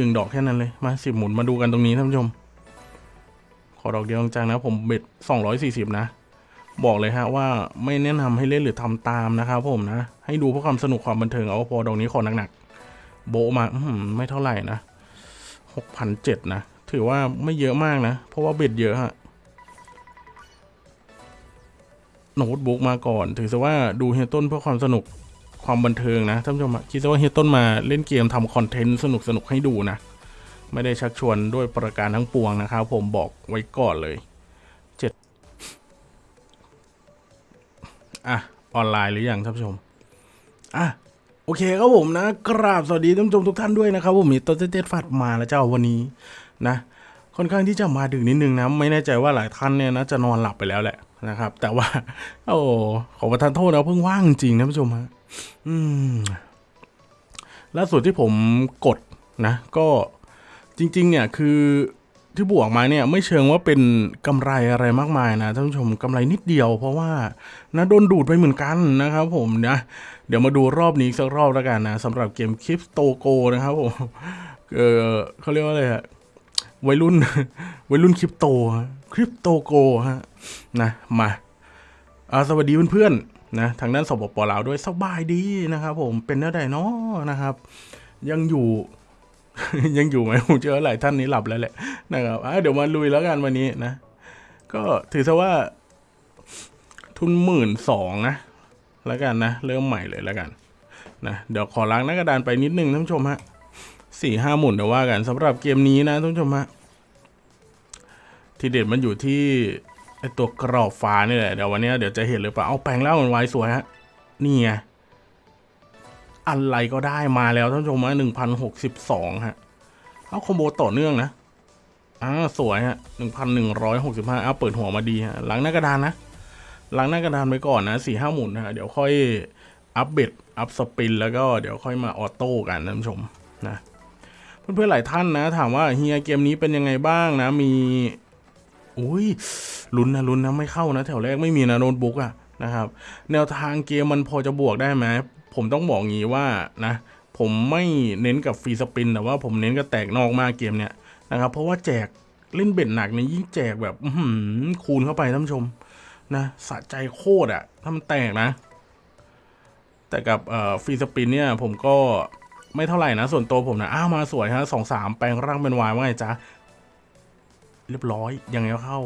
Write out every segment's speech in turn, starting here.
หนึ่งดอกแค่นั้นเลยมาสิบหมุนมาดูกันตรงนี้ท่านผู้ชม ขอดอกเดียวจังนะ ผมเบ็ดสองร้อยสี่สิบนะ บอกเลยฮะว่าไม่แนะนำให้เล่นหรือทำตามนะครับผมนะ ให้ดูเพื่อความสนุกความบันเทิงเอาพอดอกนี้ขอหนักๆโบมาอื้อหือไม่เท่าไหร่นะหกพันเจ็ดนะ ถือว่าไม่เยอะมากนะ เพราะว่าเบ็ดเยอะฮะโน้ตบุ๊กมาก่อน ถือซะว่าดูเฮียต้นเพื่อความสนุก ความบันเทิงนะท่านผู้ชมคิดว่าเฮียต้นมาเล่นเกมทำคอนเทนต์สนุกสนุกให้ดูนะ ไม่ได้ชักชวนด้วยประการทั้งปวงนะครับ ผมบอกไว้ก่อนเลยเจ็ดอะ ออนไลน์หรือยังท่านผู้ชม อะ โอเคครับผมนะ กราบสวัสดีท่านผู้ชมทุกท่านด้วยนะครับ ผมมีตัวเต้ๆฟัดมาแล้วเจ้าวันนี้นะค่อนข้างที่จะมาดึกนิดนึงนะ ไม่แน่ใจว่าหลายท่านเนี่ยนะจะนอนหลับไปแล้วแหละนะครับ แต่ว่า โอ้ขอประทานโทษนะเพิ่งว่างจริงนะผู้ชมฮะ อืมล่าสุดที่ผมกดนะ ก็จริง ๆ เนี่ยคือที่บวกมาเนี่ยไม่เชิงว่าเป็นกำไรอะไรมากมายนะท่านผู้ชมกำไรนิดเดียว เพราะว่านะโดนดูดไปเหมือนกันนะครับผมนะเดี๋ยวมาดูรอบนี้สักรอบแล้วกันนะสำหรับเกมคริปโตโกนะครับผมเออเขาเรียกว่าอะไรฮะวัยรุ่นวัยรุ่นคริปโตคริปโตโกฮะนะมาอาสวัสดีเพื่อนๆ นะทางด้านสปปลาวด้วยสบายดีนะครับ ผมเป็นเนื้อใดเนาะนะครับ ยังอยู่ ยังอยู่ไหมผมเจอหลายท่านนี้หลับแล้วแหละนะครับเดี๋ยวมาลุยแล้วกันวันนี้นะ ก็ถือซะว่าทุนหมื่นสองนะแล้วกันนะ เริ่มใหม่เลยแล้วกันนะเดี๋ยวขอล้างหน้ากระดานไปนิดนึงท่านผู้ชมฮะสี่ห้าหมุนเดี๋ยวว่ากันสำหรับเกมนี้นะท่านผู้ชมฮะทีเด็ดมันอยู่ที่ ไอตัวกรอบฟ้านี่แหละเดี๋ยววันนี้เดี๋ยวจะเห็นหรือเปล่าเอาแปลงแล้วมันไวสวยฮะนี่ไงอะไรก็ได้มาแล้วท่านผู้ชมฮะหนึ่งพันหกสิบสองฮะเอาคอมโบต่อเนื่องนะอ่าสวยฮะหนึ่งพันหนึ่งร้อยหกสิบห้าเอาเปิดหัวมาดีฮะหลังหน้ากระดานนะหลังหน้ากระดานไปก่อนนะสี่ห้าหมุนนะฮะเดี๋ยวค่อยup bet up spin แล้วก็เดี๋ยวค่อยมา auto กันท่านผู้ชมนะเพื่อนๆหลายท่านนะ ถามว่าเฮียเกมนี้เป็นยังไงบ้างนะมี อุ้ยลุ้นนะลุ้นนะไม่เข้านะ แถวแรกไม่มีนะโน้ตบุ๊กอะนะครับ แนวทางเกมมันพอจะบวกได้ไหมผมต้องบอกงี้ว่านะผมไม่เน้นกับ free spin แต่ว่าผมเน้นกับแตกนอกมากเกมเนี้ยนะครับเพราะว่าแจกเล่น bet หนักเนี่ยยิ่งแจกแบบคูณเข้าไปท่านผู้ชมนะสะใจโคตรอะถ้ามันแตกนะ แต่กับฟรีสปินเนี่ยผมก็ไม่เท่าไหร่นะ ส่วนตัวผมนะอ้าวมาสวยฮะสองสามแปลงร่างเป็นวายว่าไงจ๊ะ เรียบร้อย ยังไงเข้า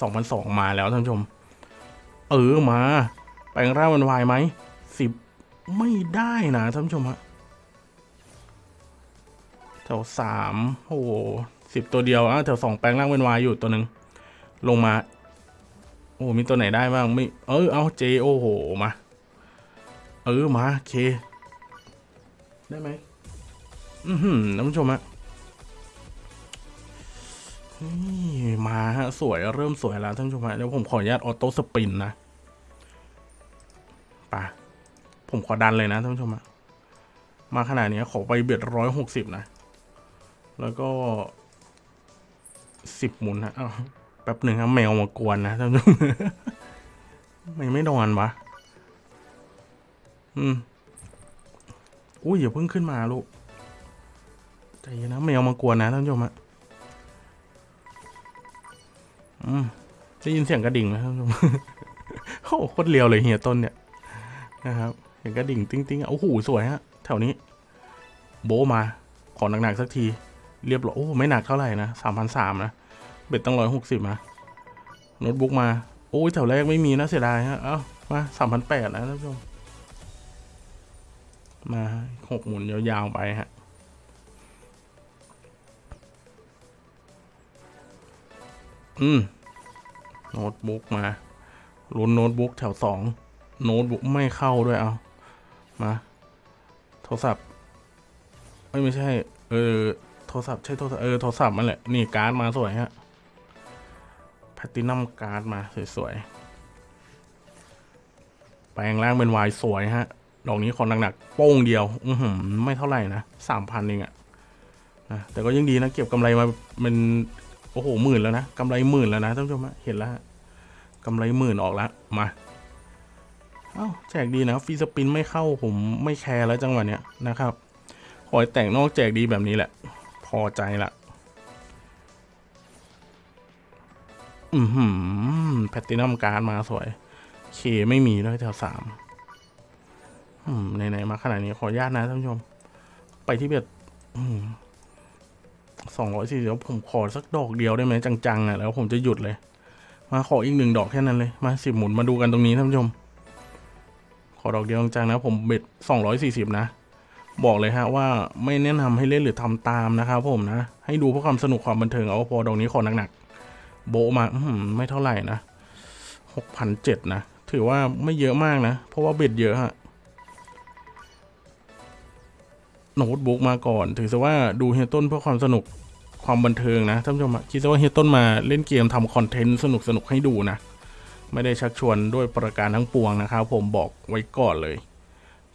สองพันสองมาแล้วท่านผู้ชม เออมา แปลงร่างเป็นวายไหมสิบไม่ได้นะท่านผู้ชมฮะแถวสามโอ้โหสิบตัวเดียวอะแถวสองแปลงร่างเป็นวายอยู่ตัวหนึ่งลงมา โอ้มีตัวไหนได้บ้างไม่เออเอาเจโอ้โหมา เออมาเค ได้ไหมอือหือท่านผู้ชมฮะ นี่มาฮะสวยเริ่มสวยแล้วท่านผู้ชมฮะเดี๋ยวผมขออนุญาตออโต้สปินนะป่ะผมขอดันเลยนะท่านผู้ชมฮะมาขนาดนี้ขอไปเบ็ดร้อยหกสิบนะ แล้วก็สิบหมุนฮะอ้าแป๊บหนึ่งครับแมวมากวนนะท่านผู้ชมไม่ไม่นอนวะอืมอุ้ยอย่าเพิ่งขึ้นมาลูกใจเย็นนะแมวมากวนนะท่านผู้ชมอะ ได้ยินเสียงกระดิ่งไหมท่านผู้ชมโอ้โคตรเลียวเลยเฮียต้นเนี่ยนะครับเสียงกระดิ่งติ้งติ้งๆโอ้โหสวยฮะแถวนี้ โบมา ขอหนักๆสักที เรียบร้อยโอ้ไม่หนักเท่าไหร่นะสามพันสามนะ เบ็ดตั้งร้อยหกสิบนะโน้ตบุ๊กมา โอ้ยแถวแรกไม่มีนะเสียดายฮะเอ้ามาสามพันแปดนะท่านผู้ชมมาหกหมุนยาวๆไปฮะอืม โน้ตบุ๊กมาลุ้นโน้ตบุ๊กแถวสองโน้ตบุ๊กไม่เข้าด้วยเอามาโทรศัพท์เอ้ยไม่ใช่ เออโทรศัพท์ใช่โทรศัพท์เออโทรศัพท์มันแหละ นี่การ์ดมาสวยฮะ platinum card มาสวยๆแปลงร่างเป็นวายสวยฮะดอกนี้ของหนักๆโป้งเดียว อือหือไม่เท่าไหร่นะสามพันเองอะนะแต่ก็ยังดีนะ เก็บกำไรมาเป็น โอ้โหหมื่นแล้วนะกำไรหมื่นแล้วนะท่านผู้ชมเห็นแล้วกำไรหมื่นออกแล้วมาเอ้าแจกดีนะ free spin ไม่เข้าผมไม่แคร์แล้วจังหวะเนี้ยนะครับขอให้แตกนอกแจกดีแบบนี้แหละ พอใจละอือหือ platinum card มาสวย K ไม่มีด้วยแถวสามอืมไหนๆมาขนาดนี้ขออนุญาตนะท่านผู้ชม ไปที่ bet สองร้อยสี่สิบผมขอสักดอกเดียวได้ไหมจังๆอะแล้วผมจะหยุดเลย มาขออีกหนึ่งดอกแค่นั้นเลยมาสิบหมุนมาดูกันตรงนี้ท่านผู้ชม ขอดอกเดียวจังๆนะ ผมเบ็ดสองร้อยสี่สิบนะ บอกเลยฮะว่าไม่แนะนำให้เล่นหรือทำตามนะครับผมนะ ให้ดูเพื่อความสนุกความบันเทิงเอาพอดอกนี้ขอหนักๆโบมาอื้อหือไม่เท่าไหร่นะหกพันเจ็ดนะ ถือว่าไม่เยอะมากนะ เพราะว่าเบ็ดเยอะฮะ โน้ตบุ๊กมาก่อน ถือซะว่าดูเฮียต้นเพื่อความสนุกความบันเทิงนะท่านผู้ชมคิดซะว่าเฮียต้นมาเล่นเกมทำคอนเทนต์สนุกสนุกให้ดูนะ ไม่ได้ชักชวนด้วยประการทั้งปวงนะครับ ผมบอกไว้ก่อนเลย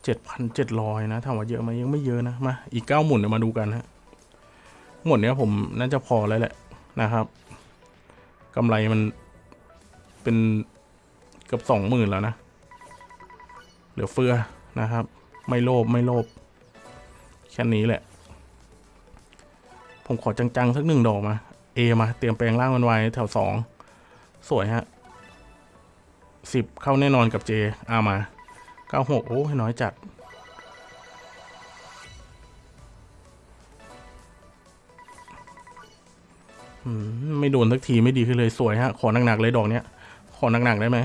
เจ็ดพันเจ็ดร้อยนะถามว่าเยอะไหมยังไม่เยอะนะมาอีกเก้าหมุนเดี๋ยวมาดูกันฮะหมดเนี้ยผมน่าจะพอแล้วแหละนะครับกำไรมันเป็นเกือบสองหมื่นแล้วนะ เหลือเฟือนะครับ ไม่โลภไม่โลภ แค่นี้แหละ ผมขอจังๆ สักหนึ่งดอกมา เอมา เตรียมแปลงร่างมันไว้แถวสอง สวยฮะสิบเข้าแน่นอนกับเจอามาเก้าหกโอ้ยน้อยจัด ไม่โดนสักทีไม่ดีขึ้นเลยสวยฮะ ขอหนักๆเลยดอกเนี้ย ขอหนักๆได้ไหม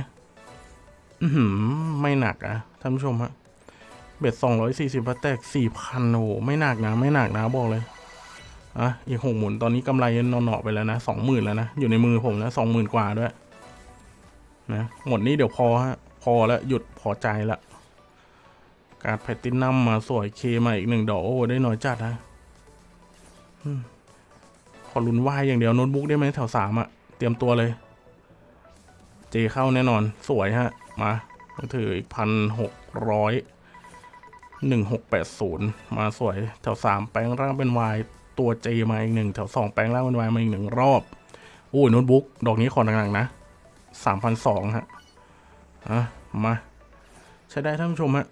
ไม่หนักอะท่านผู้ชมฮะ เบ็ดสองร้อยสี่สิบแตกสี่พันโอ้โหไม่หนักนะ ไม่หนักนะบอกเลยอะอีกหกหมุนตอนนี้กำไรนอนๆไปแล้วนะสองหมื่นแล้วนะ อยู่ในมือผมนะสองหมื่นกว่าด้วย นะหมดนี้เดี๋ยวพอฮะ พอแล้วหยุดพอใจละการแพตตินัมมาสวยเคมาอีกหนึ่งดอกโอ้ได้น้อยจัดนะขอลุ้นวายอย่างเดียวโน้ตบุ๊กได้ไหมแถวสามอะเตรียมตัวเลย เจเข้าแน่นอนสวยฮะ มาถืออีกพันหกร้อย หนึ่งหกแปดศูนย์มาสวยแถวสามแปลงร่างเป็นวายตัวเจมาอีกหนึ่งแถวสองแปลงร่างเป็นวายมาอีกหนึ่งรอบโอ้ยโน้ตบุ๊กดอกนี้ขอหนักๆนะสามพันสองฮะอะมา ใช้ได้ท่านผู้ชมฮะ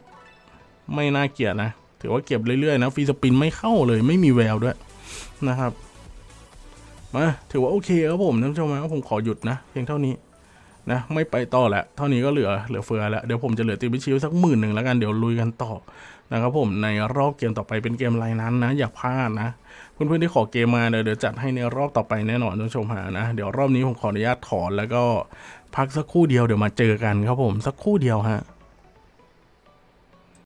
ไม่น่าเกลียดนะ ถือว่าเก็บเรื่อยๆ นะฟรีสปินไม่เข้าเลยไม่มีแววด้วยนะครับมาถือว่าโอเคครับผมท่านผู้ชมนะผมขอหยุดนะ เพียงเท่านี้ นะไม่ไปต่อแล้วเท่านี้ก็เหลือเหลือเฟือแล้ว เดี๋ยวผมจะเหลือตีบิชิวสักหมื่นหนึ่งแล้วกันเดี๋ยวลุยกันต่อนะครับผมในรอบเกมต่อไปเป็นเกมไรนั้นนะ อย่าพลาดนะเพื่อนๆที่ขอเกมมาเดี๋ยวเดี๋ยวจัดให้ในรอบต่อไปแน่นอนท่านผู้ชมหานะ เดี๋ยวรอบนี้ผมขออนุญาตถอนแล้วก็พักสักครู่เดียวเดี๋ยวมาเจอกันครับผมสักครู่เดียวฮะ